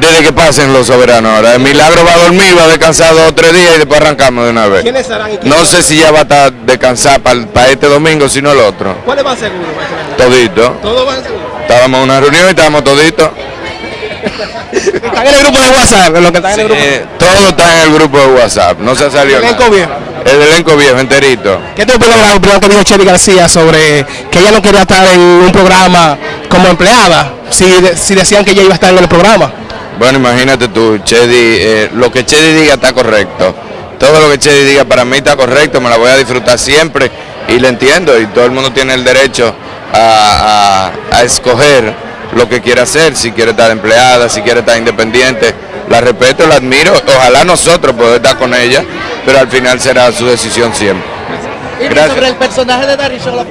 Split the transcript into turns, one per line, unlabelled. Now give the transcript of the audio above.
Desde que pasen los soberanos ahora. El milagro va a dormir, va a descansar dos o tres días y después arrancamos de una vez.
¿Quiénes serán y quiénes
No sé si ya va a estar descansar para este domingo, sino el otro.
¿Cuáles van seguros?
Todito.
¿Todos van seguros?
Estábamos en una reunión y estábamos toditos.
Están en el grupo de WhatsApp, los que están en el grupo.
Eh, todo está en el grupo de WhatsApp, no se ha salido
El elenco
nada.
viejo.
El elenco viejo, enterito.
¿Qué te opinas de la opinión que dijo Chely García sobre que ella no quería estar en un programa como empleada? Si, si decían que ella iba a estar en el programa.
Bueno, imagínate tú, Chedi, eh, lo que Chedi diga está correcto. Todo lo que Chedi diga para mí está correcto, me la voy a disfrutar siempre y le entiendo y todo el mundo tiene el derecho a, a- a escoger lo que quiere hacer, si quiere estar empleada, si quiere estar independiente. La respeto, la admiro, ojalá nosotros poder estar con ella, pero al final será su decisión siempre.
Y
Gracias.
sobre el personaje de Darío la